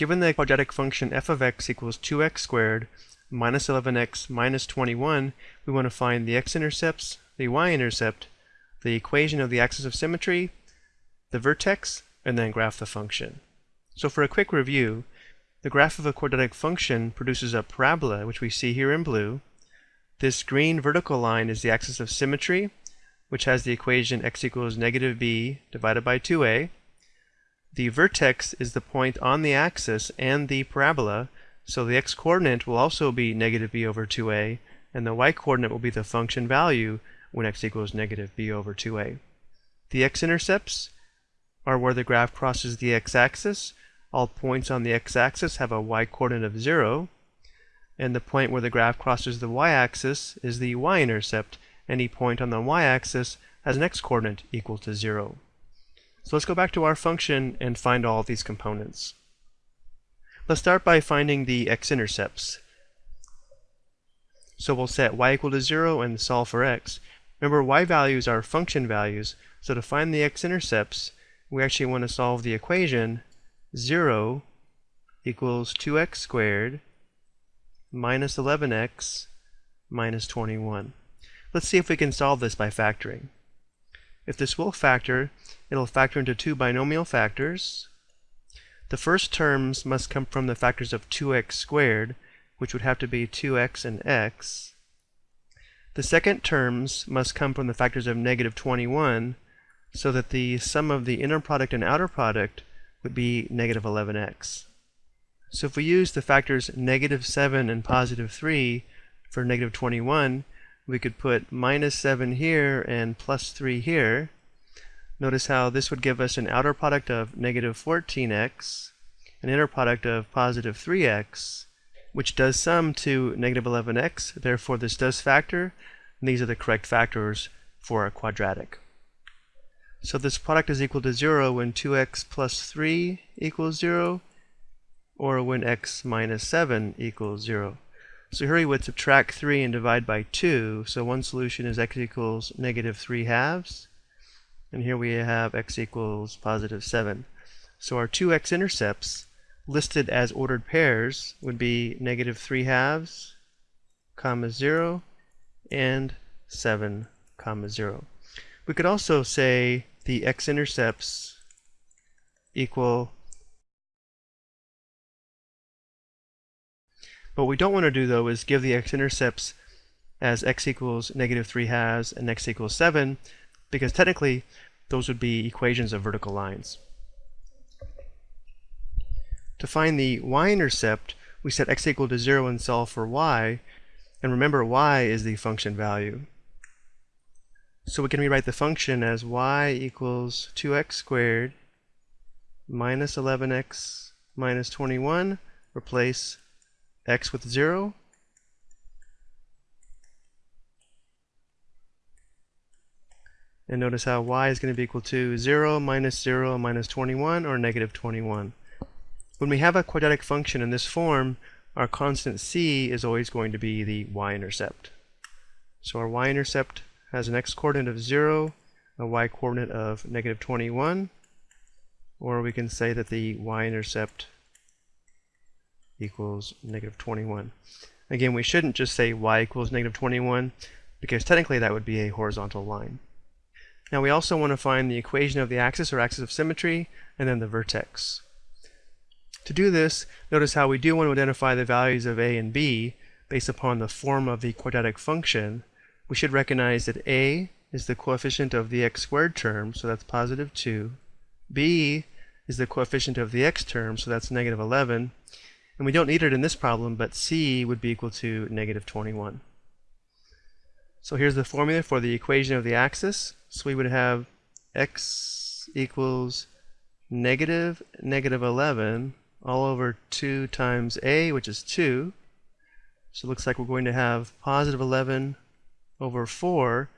Given the quadratic function f of x equals 2x squared minus 11x minus 21, we want to find the x-intercepts, the y-intercept, the equation of the axis of symmetry, the vertex, and then graph the function. So for a quick review, the graph of a quadratic function produces a parabola, which we see here in blue. This green vertical line is the axis of symmetry, which has the equation x equals negative b divided by 2a. The vertex is the point on the axis and the parabola, so the x-coordinate will also be negative b over 2a, and the y-coordinate will be the function value when x equals negative b over 2a. The x-intercepts are where the graph crosses the x-axis. All points on the x-axis have a y-coordinate of 0, and the point where the graph crosses the y-axis is the y-intercept. Any point on the y-axis has an x-coordinate equal to 0. So let's go back to our function and find all these components. Let's start by finding the x-intercepts. So we'll set y equal to 0 and solve for x. Remember, y values are function values, so to find the x-intercepts, we actually want to solve the equation 0 equals 2x squared minus 11x minus 21. Let's see if we can solve this by factoring. If this will factor, it'll factor into two binomial factors. The first terms must come from the factors of 2x squared, which would have to be 2x and x. The second terms must come from the factors of negative 21, so that the sum of the inner product and outer product would be negative 11x. So if we use the factors negative 7 and positive 3 for negative 21, we could put minus 7 here and plus 3 here. Notice how this would give us an outer product of negative 14x, an inner product of positive 3x, which does sum to negative 11x. Therefore, this does factor, and these are the correct factors for a quadratic. So this product is equal to 0 when 2x plus 3 equals 0, or when x minus 7 equals 0. So here we would subtract 3 and divide by 2. So one solution is x equals negative 3 halves. And here we have x equals positive 7. So our two x-intercepts listed as ordered pairs would be negative 3 halves, comma 0, and 7, comma 0. We could also say the x-intercepts equal What we don't want to do though is give the x-intercepts as x equals negative 3 halves and x equals 7 because technically those would be equations of vertical lines. To find the y-intercept, we set x equal to 0 and solve for y, and remember y is the function value. So we can rewrite the function as y equals 2x squared minus 11x minus 21, replace x with 0. And notice how y is going to be equal to 0 minus 0 minus 21, or negative 21. When we have a quadratic function in this form, our constant c is always going to be the y-intercept. So our y-intercept has an x-coordinate of 0, a y-coordinate of negative 21, or we can say that the y-intercept equals negative 21. Again, we shouldn't just say y equals negative 21 because technically that would be a horizontal line. Now we also want to find the equation of the axis or axis of symmetry and then the vertex. To do this, notice how we do want to identify the values of a and b based upon the form of the quadratic function. We should recognize that a is the coefficient of the x squared term, so that's positive 2. b is the coefficient of the x term, so that's negative 11. And we don't need it in this problem, but c would be equal to negative 21. So here's the formula for the equation of the axis. So we would have x equals negative negative 11 all over 2 times a, which is 2. So it looks like we're going to have positive 11 over 4.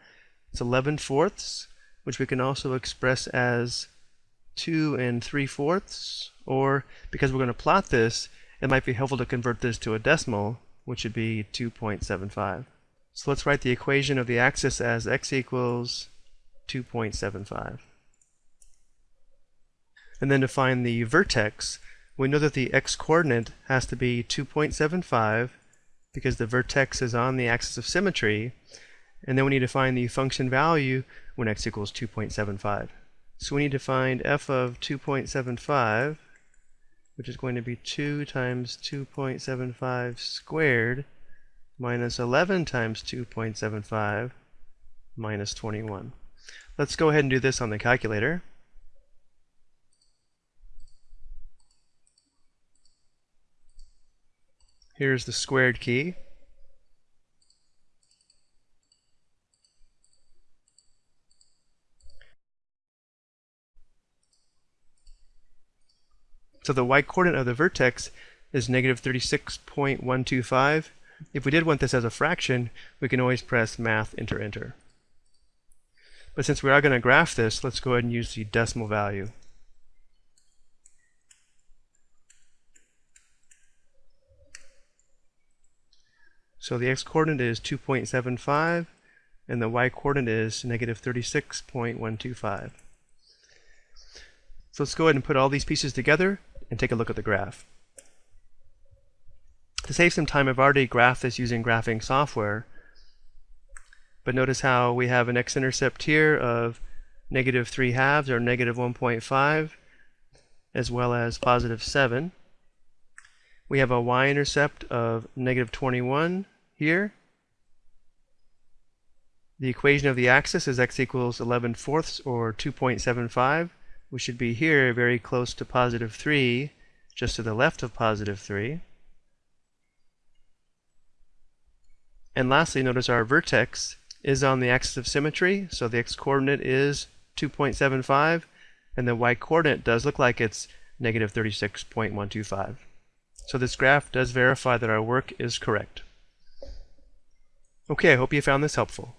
It's 11 fourths, which we can also express as 2 and 3 fourths. Or because we're going to plot this, it might be helpful to convert this to a decimal, which would be 2.75. So let's write the equation of the axis as x equals 2.75. And then to find the vertex, we know that the x-coordinate has to be 2.75 because the vertex is on the axis of symmetry, and then we need to find the function value when x equals 2.75. So we need to find f of 2.75, which is going to be 2 times 2.75 squared minus 11 times 2.75 minus 21. Let's go ahead and do this on the calculator. Here's the squared key. So the y-coordinate of the vertex is negative 36.125. If we did want this as a fraction, we can always press math enter enter. But since we are going to graph this, let's go ahead and use the decimal value. So the x-coordinate is 2.75 and the y-coordinate is negative 36.125. So let's go ahead and put all these pieces together and take a look at the graph. To save some time, I've already graphed this using graphing software. But notice how we have an x-intercept here of negative 3 halves or negative 1.5 as well as positive 7. We have a y-intercept of negative 21 here. The equation of the axis is x equals 11 fourths or 2.75. We should be here very close to positive 3, just to the left of positive 3. And lastly, notice our vertex is on the axis of symmetry, so the x-coordinate is 2.75, and the y-coordinate does look like it's negative 36.125. So this graph does verify that our work is correct. Okay, I hope you found this helpful.